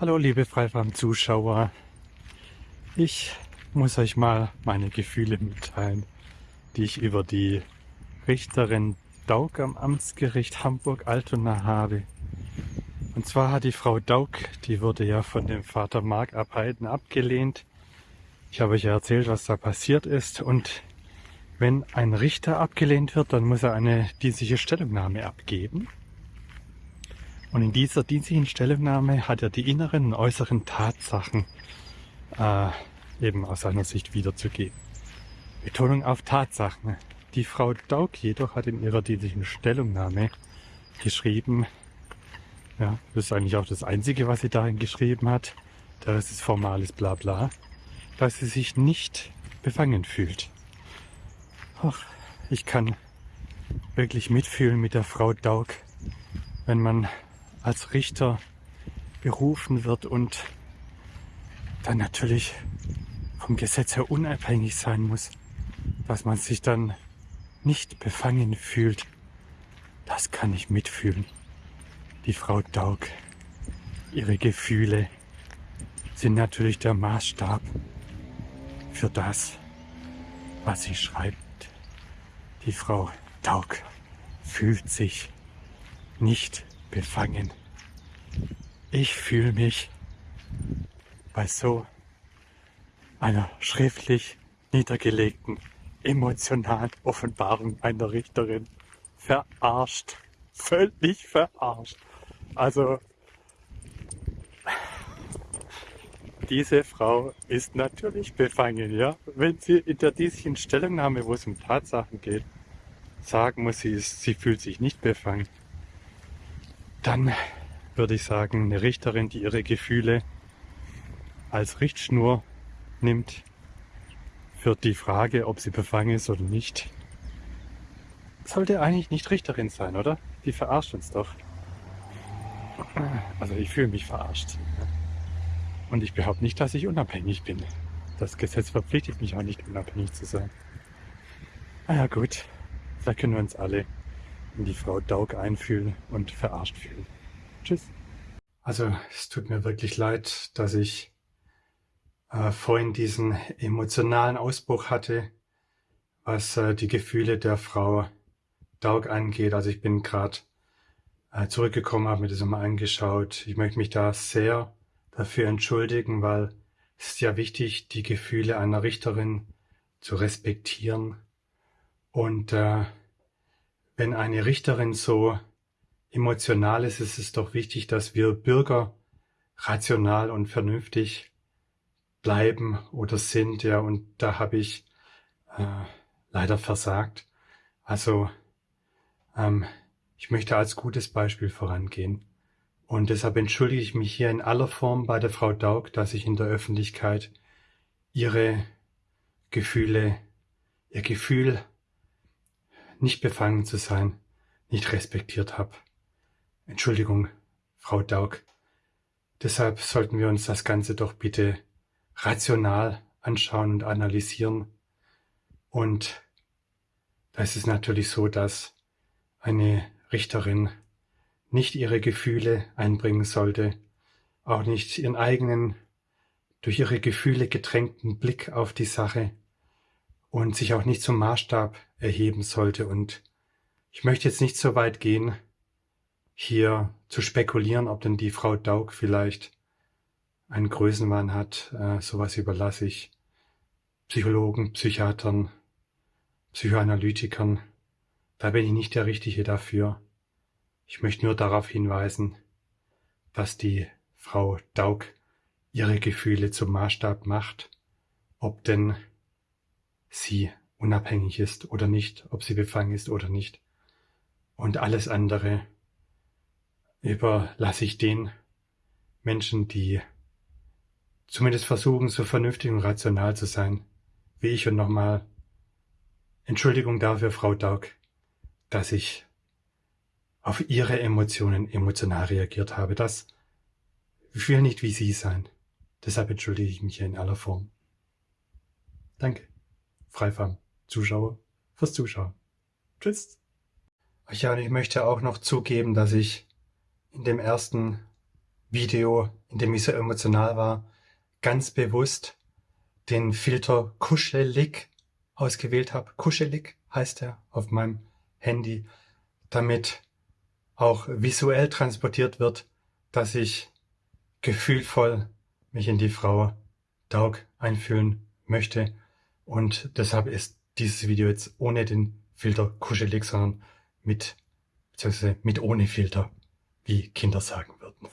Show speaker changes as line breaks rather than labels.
Hallo liebe Freifarm-Zuschauer. Ich muss euch mal meine Gefühle mitteilen, die ich über die Richterin Daug am Amtsgericht Hamburg-Altona habe. Und zwar hat die Frau Daug, die wurde ja von dem Vater Mark Abheiden abgelehnt. Ich habe euch ja erzählt, was da passiert ist. Und wenn ein Richter abgelehnt wird, dann muss er eine dienstliche Stellungnahme abgeben. Und in dieser dienstlichen Stellungnahme hat er die inneren und äußeren Tatsachen äh, eben aus seiner Sicht wiederzugeben. Betonung auf Tatsachen. Die Frau Daug jedoch hat in ihrer dienstlichen Stellungnahme geschrieben, ja, das ist eigentlich auch das Einzige, was sie darin geschrieben hat, der Rest ist formales Blabla, dass sie sich nicht befangen fühlt. Ach, ich kann wirklich mitfühlen mit der Frau Daug, wenn man als Richter berufen wird und dann natürlich vom Gesetz her unabhängig sein muss, dass man sich dann nicht befangen fühlt. Das kann ich mitfühlen. Die Frau Daug, ihre Gefühle sind natürlich der Maßstab für das, was sie schreibt. Die Frau Daug fühlt sich nicht befangen. Ich fühle mich bei so einer schriftlich niedergelegten emotionalen Offenbarung einer Richterin verarscht. Völlig verarscht. Also diese Frau ist natürlich befangen, ja. Wenn sie in der dieslichen Stellungnahme, wo es um Tatsachen geht, sagen muss, sie, ist, sie fühlt sich nicht befangen, dann würde ich sagen, eine Richterin, die ihre Gefühle als Richtschnur nimmt für die Frage, ob sie befangen ist oder nicht, sollte eigentlich nicht Richterin sein, oder? Die verarscht uns doch. Also ich fühle mich verarscht. Und ich behaupte nicht, dass ich unabhängig bin. Das Gesetz verpflichtet mich auch nicht, unabhängig zu sein. Na ja gut, da können wir uns alle in die Frau Daug einfühlen und verarscht fühlen. Tschüss. Also es tut mir wirklich leid, dass ich äh, vorhin diesen emotionalen Ausbruch hatte, was äh, die Gefühle der Frau Daug angeht. Also ich bin gerade äh, zurückgekommen, habe mir das mal angeschaut. Ich möchte mich da sehr dafür entschuldigen, weil es ist ja wichtig, die Gefühle einer Richterin zu respektieren. Und äh, wenn eine Richterin so emotional ist, ist es doch wichtig, dass wir Bürger rational und vernünftig bleiben oder sind, ja, und da habe ich äh, leider versagt. Also ähm, ich möchte als gutes Beispiel vorangehen. Und deshalb entschuldige ich mich hier in aller Form bei der Frau Daug, dass ich in der Öffentlichkeit ihre Gefühle, ihr Gefühl nicht befangen zu sein, nicht respektiert habe. Entschuldigung, Frau Daug. Deshalb sollten wir uns das Ganze doch bitte rational anschauen und analysieren. Und da ist es natürlich so, dass eine Richterin nicht ihre Gefühle einbringen sollte, auch nicht ihren eigenen, durch ihre Gefühle getränkten Blick auf die Sache, und sich auch nicht zum Maßstab erheben sollte. Und ich möchte jetzt nicht so weit gehen, hier zu spekulieren, ob denn die Frau Daug vielleicht einen Größenwahn hat. Äh, sowas überlasse ich Psychologen, Psychiatern, Psychoanalytikern. Da bin ich nicht der Richtige dafür. Ich möchte nur darauf hinweisen, dass die Frau Daug ihre Gefühle zum Maßstab macht, ob denn sie unabhängig ist oder nicht, ob sie befangen ist oder nicht. Und alles andere überlasse ich den Menschen, die zumindest versuchen, so vernünftig und rational zu sein, wie ich und nochmal Entschuldigung dafür, Frau Daug, dass ich auf Ihre Emotionen emotional reagiert habe. Das will nicht wie Sie sein. Deshalb entschuldige ich mich hier in aller Form. Danke. Freifarm Zuschauer fürs Zuschauen. Tschüss. Ja, und ich möchte auch noch zugeben, dass ich in dem ersten Video, in dem ich so emotional war, ganz bewusst den Filter Kuschelig ausgewählt habe. Kuschelig heißt er auf meinem Handy, damit auch visuell transportiert wird, dass ich gefühlvoll mich in die Frau Daug einfühlen möchte. Und deshalb ist dieses Video jetzt ohne den Filter kuschelig, sondern mit, beziehungsweise mit ohne Filter, wie Kinder sagen würden.